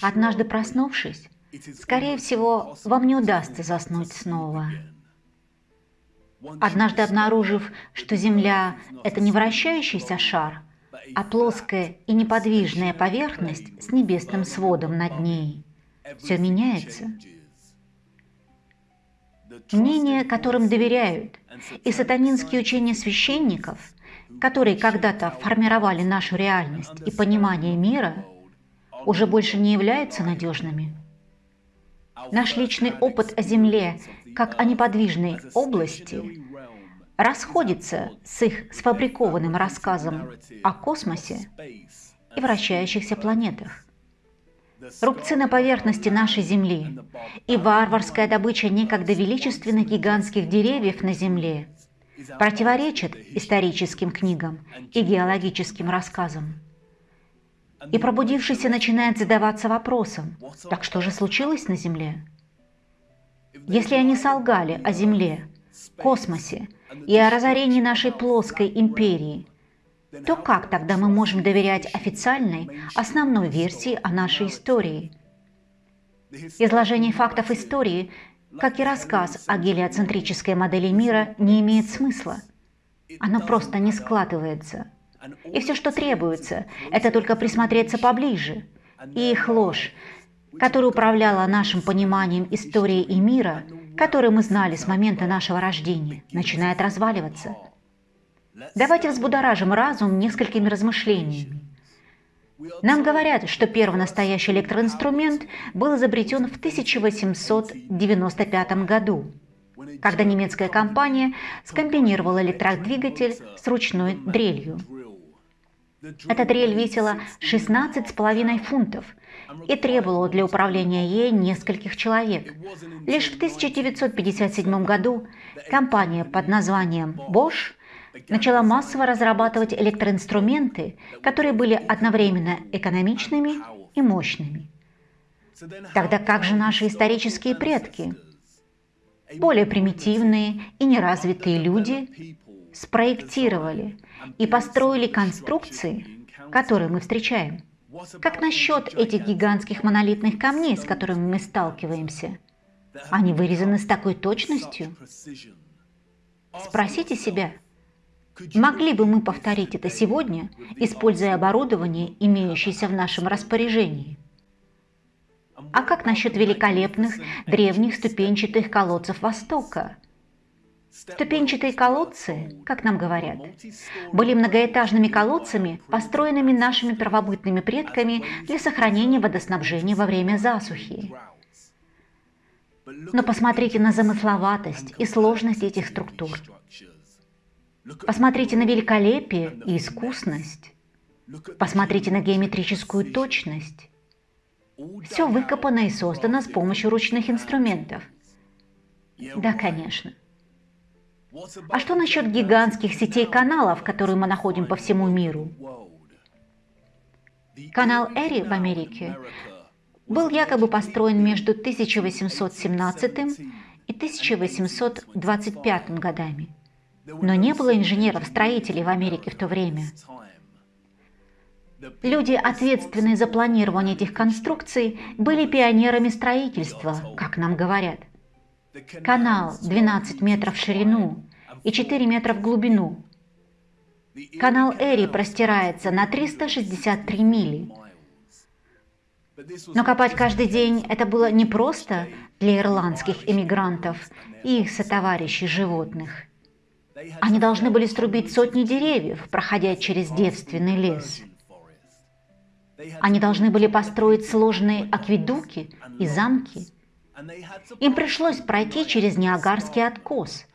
Однажды проснувшись, скорее всего, вам не удастся заснуть снова. Однажды обнаружив, что Земля – это не вращающийся шар, а плоская и неподвижная поверхность с небесным сводом над ней, все меняется. Мнения, которым доверяют, и сатанинские учения священников, которые когда-то формировали нашу реальность и понимание мира, уже больше не являются надежными. Наш личный опыт о Земле как о неподвижной области расходится с их сфабрикованным рассказом о космосе и вращающихся планетах. Рубцы на поверхности нашей Земли и варварская добыча некогда величественных гигантских деревьев на Земле противоречат историческим книгам и геологическим рассказам. И пробудившийся начинает задаваться вопросом, так что же случилось на Земле? Если они солгали о Земле, космосе и о разорении нашей плоской империи, то как тогда мы можем доверять официальной, основной версии о нашей истории? Изложение фактов истории, как и рассказ о гелиоцентрической модели мира, не имеет смысла. Оно просто не складывается. И все, что требуется, это только присмотреться поближе. И их ложь, которая управляла нашим пониманием истории и мира, который мы знали с момента нашего рождения, начинает разваливаться. Давайте взбудоражим разум несколькими размышлениями. Нам говорят, что первый настоящий электроинструмент был изобретен в 1895 году, когда немецкая компания скомбинировала электродвигатель с ручной дрелью. Эта дрель весила 16,5 фунтов и требовала для управления ей нескольких человек. Лишь в 1957 году компания под названием Bosch начала массово разрабатывать электроинструменты, которые были одновременно экономичными и мощными. Тогда как же наши исторические предки? Более примитивные и неразвитые люди спроектировали и построили конструкции, которые мы встречаем. Как насчет этих гигантских монолитных камней, с которыми мы сталкиваемся? Они вырезаны с такой точностью? Спросите себя, могли бы мы повторить это сегодня, используя оборудование, имеющееся в нашем распоряжении? А как насчет великолепных древних ступенчатых колодцев Востока – Ступенчатые колодцы, как нам говорят, были многоэтажными колодцами, построенными нашими первобытными предками для сохранения водоснабжения во время засухи. Но посмотрите на замысловатость и сложность этих структур. Посмотрите на великолепие и искусность. Посмотрите на геометрическую точность. Все выкопано и создано с помощью ручных инструментов. Да, конечно. А что насчет гигантских сетей каналов, которые мы находим по всему миру? Канал Эри в Америке был якобы построен между 1817 и 1825 годами, но не было инженеров-строителей в Америке в то время. Люди, ответственные за планирование этих конструкций, были пионерами строительства, как нам говорят. Канал 12 метров в ширину и 4 метра в глубину. Канал Эри простирается на 363 мили. Но копать каждый день это было не просто для ирландских эмигрантов и их сотоварищей животных. Они должны были струбить сотни деревьев, проходя через девственный лес. Они должны были построить сложные акведуки и замки – им пришлось пройти через Ниагарский откос,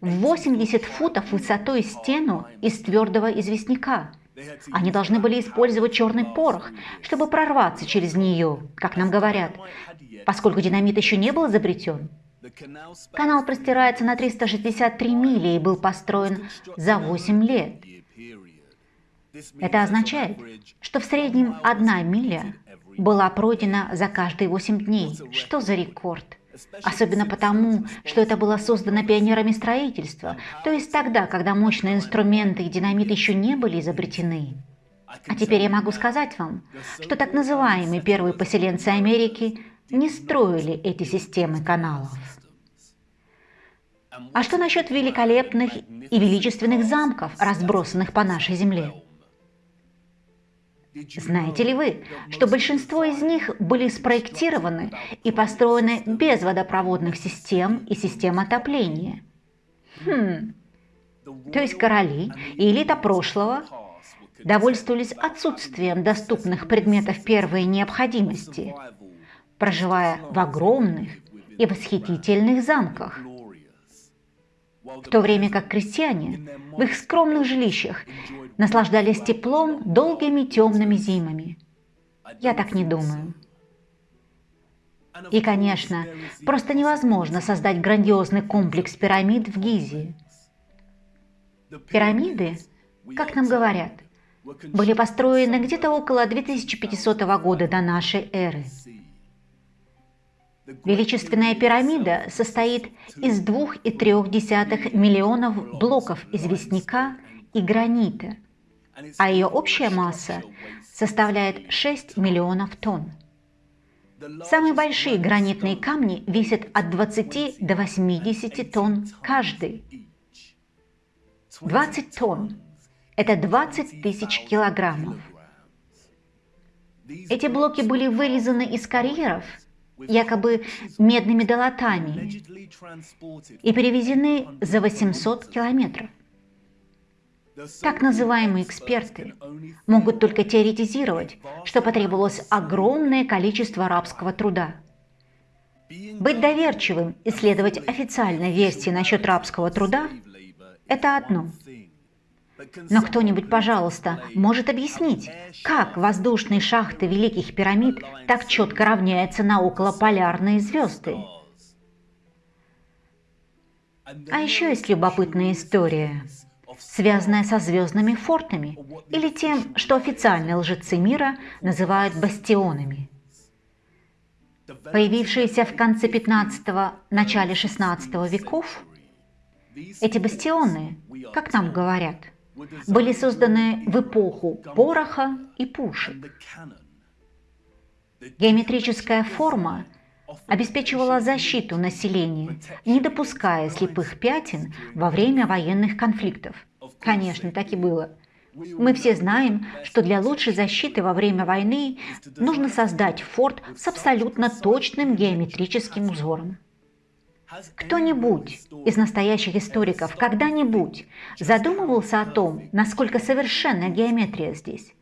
80 футов высотой стену из твердого известняка. Они должны были использовать черный порох, чтобы прорваться через нее, как нам говорят, поскольку динамит еще не был изобретен. Канал простирается на 363 мили и был построен за 8 лет. Это означает, что в среднем одна миля была пройдена за каждые 8 дней. Что за рекорд? Особенно потому, что это было создано пионерами строительства, то есть тогда, когда мощные инструменты и динамит еще не были изобретены. А теперь я могу сказать вам, что так называемые первые поселенцы Америки не строили эти системы каналов. А что насчет великолепных и величественных замков, разбросанных по нашей земле? Знаете ли вы, что большинство из них были спроектированы и построены без водопроводных систем и систем отопления? Хм. То есть короли и элита прошлого довольствовались отсутствием доступных предметов первой необходимости, проживая в огромных и восхитительных замках, в то время как крестьяне в их скромных жилищах наслаждались теплом долгими темными зимами. Я так не думаю. И, конечно, просто невозможно создать грандиозный комплекс пирамид в Гизе. Пирамиды, как нам говорят, были построены где-то около 2500 года до нашей эры. Величественная пирамида состоит из 2,3 миллионов блоков известняка и гранита, а ее общая масса составляет 6 миллионов тонн. Самые большие гранитные камни весят от 20 до 80 тонн каждый. 20 тонн – это 20 тысяч килограммов. Эти блоки были вырезаны из карьеров – якобы медными долотами и перевезены за 800 километров. Так называемые эксперты могут только теоретизировать, что потребовалось огромное количество рабского труда. Быть доверчивым и следовать официальной версии насчет рабского труда – это одно – но кто-нибудь, пожалуйста, может объяснить, как воздушные шахты Великих пирамид так четко равняются на околополярные звезды? А еще есть любопытная история, связанная со звездными фортами или тем, что официальные лжецы мира называют бастионами. Появившиеся в конце 15-го, начале 16 веков, эти бастионы, как нам говорят – были созданы в эпоху пороха и пушек. Геометрическая форма обеспечивала защиту населения, не допуская слепых пятен во время военных конфликтов. Конечно, так и было. Мы все знаем, что для лучшей защиты во время войны нужно создать форт с абсолютно точным геометрическим узором. Кто-нибудь из настоящих историков когда-нибудь задумывался о том, насколько совершенна геометрия здесь?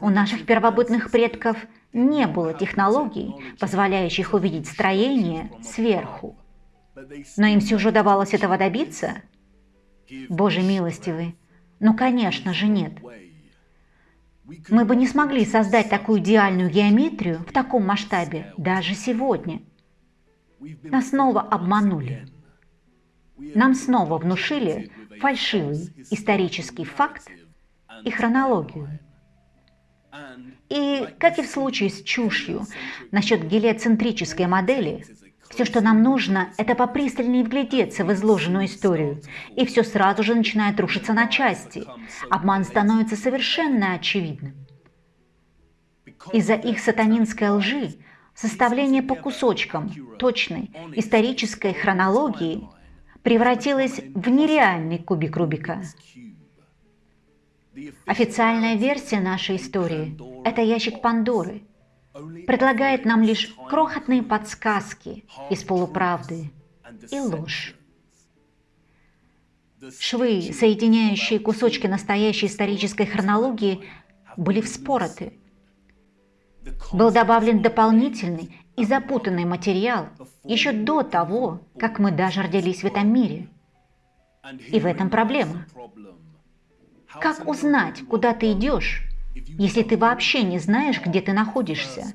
У наших первобытных предков не было технологий, позволяющих увидеть строение сверху. Но им все же удавалось этого добиться? Боже милостивый, ну конечно же нет. Мы бы не смогли создать такую идеальную геометрию в таком масштабе даже сегодня – нас снова обманули. Нам снова внушили фальшивый исторический факт и хронологию. И, как и в случае с чушью насчет гелиоцентрической модели, все, что нам нужно, это попристальнее вглядеться в изложенную историю, и все сразу же начинает рушиться на части. Обман становится совершенно очевидным. Из-за их сатанинской лжи Составление по кусочкам точной исторической хронологии превратилось в нереальный кубик Рубика. Официальная версия нашей истории – это ящик Пандоры. Предлагает нам лишь крохотные подсказки из полуправды и ложь. Швы, соединяющие кусочки настоящей исторической хронологии, были вспороты – был добавлен дополнительный и запутанный материал еще до того, как мы даже родились в этом мире. И в этом проблема. Как узнать, куда ты идешь, если ты вообще не знаешь, где ты находишься?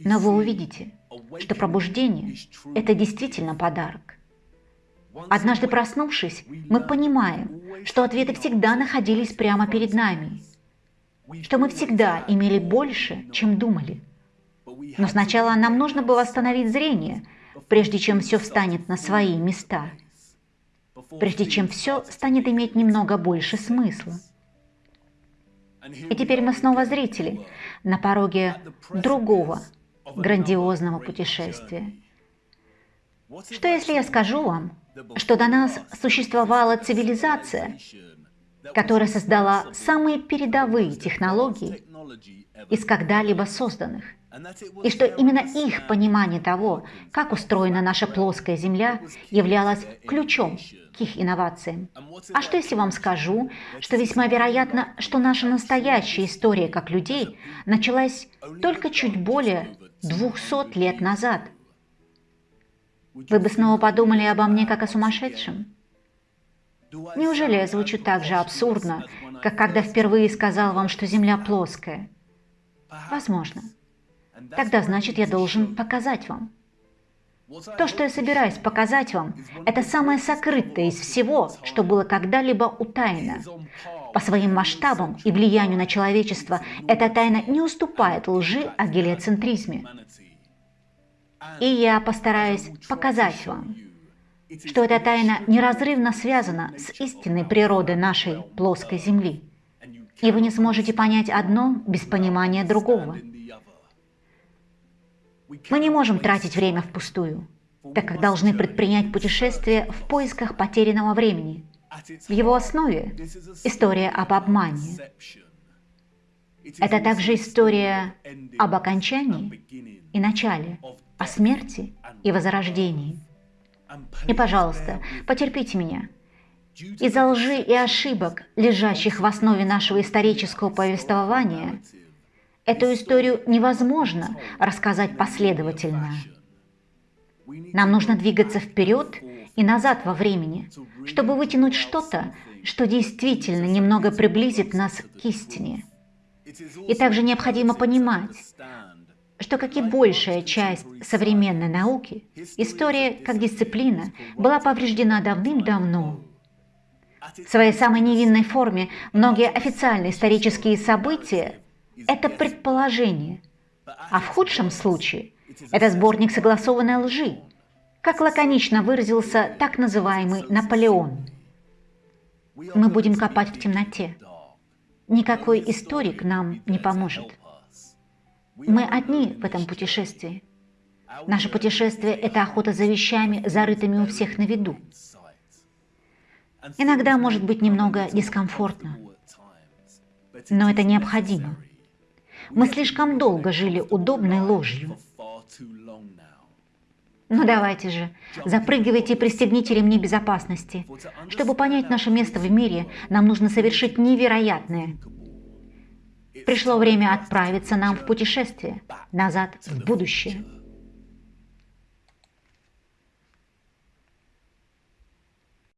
Но вы увидите, что пробуждение – это действительно подарок. Однажды проснувшись, мы понимаем, что ответы всегда находились прямо перед нами – что мы всегда имели больше, чем думали. Но сначала нам нужно было восстановить зрение, прежде чем все встанет на свои места, прежде чем все станет иметь немного больше смысла. И теперь мы снова зрители на пороге другого грандиозного путешествия. Что если я скажу вам, что до нас существовала цивилизация, которая создала самые передовые технологии из когда-либо созданных, и что именно их понимание того, как устроена наша плоская Земля, являлось ключом к их инновациям. А что если вам скажу, что весьма вероятно, что наша настоящая история как людей началась только чуть более 200 лет назад? Вы бы снова подумали обо мне как о сумасшедшем? Неужели я звучу так же абсурдно, как когда впервые сказал вам, что Земля плоская? Возможно. Тогда значит, я должен показать вам. То, что я собираюсь показать вам, это самое сокрытое из всего, что было когда-либо утаено. По своим масштабам и влиянию на человечество эта тайна не уступает лжи о гелиоцентризме. И я постараюсь показать вам, что эта тайна неразрывно связана с истинной природой нашей плоской Земли. И вы не сможете понять одно без понимания другого. Мы не можем тратить время впустую, так как должны предпринять путешествие в поисках потерянного времени. В его основе история об обмане. Это также история об окончании и начале, о смерти и возрождении. И, пожалуйста, потерпите меня. Из-за лжи и ошибок, лежащих в основе нашего исторического повествования, Эту историю невозможно рассказать последовательно. Нам нужно двигаться вперед и назад во времени, чтобы вытянуть что-то, что действительно немного приблизит нас к истине. И также необходимо понимать, что, как и большая часть современной науки, история как дисциплина была повреждена давным-давно. В своей самой невинной форме многие официальные исторические события это предположение, а в худшем случае это сборник согласованной лжи, как лаконично выразился так называемый Наполеон. Мы будем копать в темноте. Никакой историк нам не поможет. Мы одни в этом путешествии. Наше путешествие – это охота за вещами, зарытыми у всех на виду. Иногда может быть немного дискомфортно, но это необходимо. Мы слишком долго жили удобной ложью. Ну давайте же, запрыгивайте и пристегните ремни безопасности. Чтобы понять наше место в мире, нам нужно совершить невероятное. Пришло время отправиться нам в путешествие, назад в будущее.